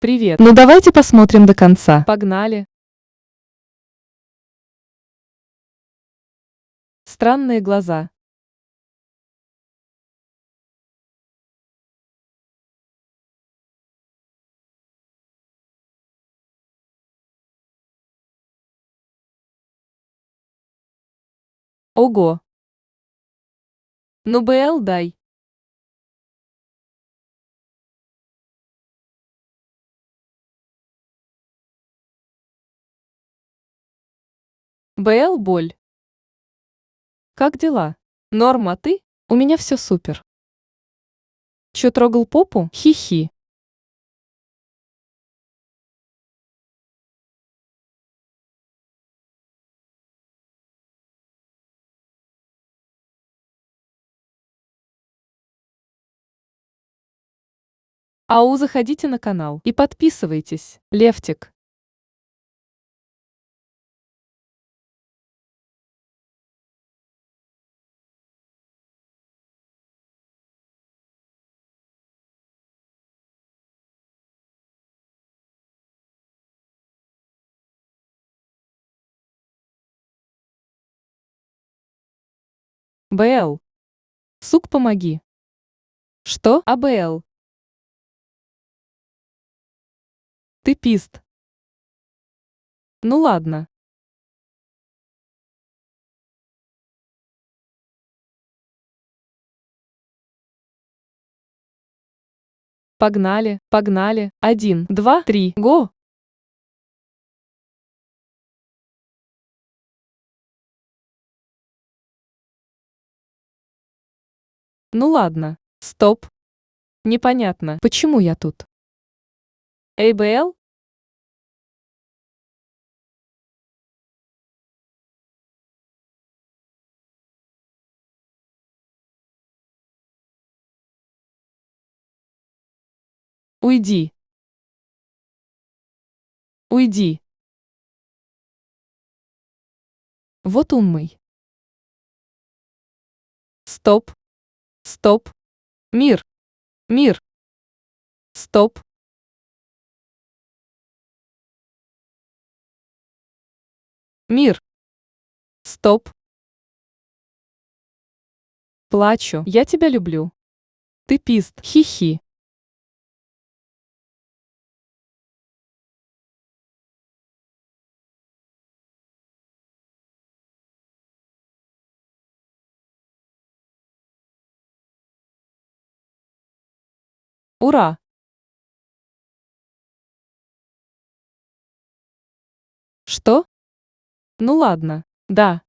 Привет. Ну давайте посмотрим до конца. Погнали. Странные глаза. Ого. Ну БЛ дай. БЛ боль. Как дела? Норма, ты? У меня все супер. Чё трогал попу? Хи-хи. Ау, заходите на канал и подписывайтесь. Левтик. БЛ. Сук, помоги. Что? АБЛ. Ты пист. Ну ладно. Погнали, погнали. Один, два, три, го! Ну ладно. Стоп. Непонятно, почему я тут. АБЛ? Уйди. Уйди. Вот умный. Стоп. Стоп. Мир. Мир. Стоп. Мир. Стоп. Плачу. Я тебя люблю. Ты пист. Хи-хи. Ура! Что? Ну ладно, да.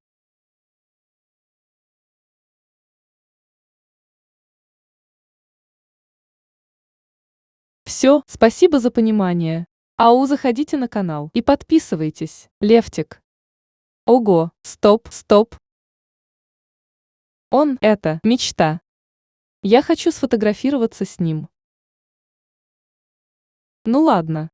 Все, спасибо за понимание. Ау, заходите на канал и подписывайтесь. Левтик. Ого, стоп, стоп. Он, это, мечта. Я хочу сфотографироваться с ним. Ну ладно.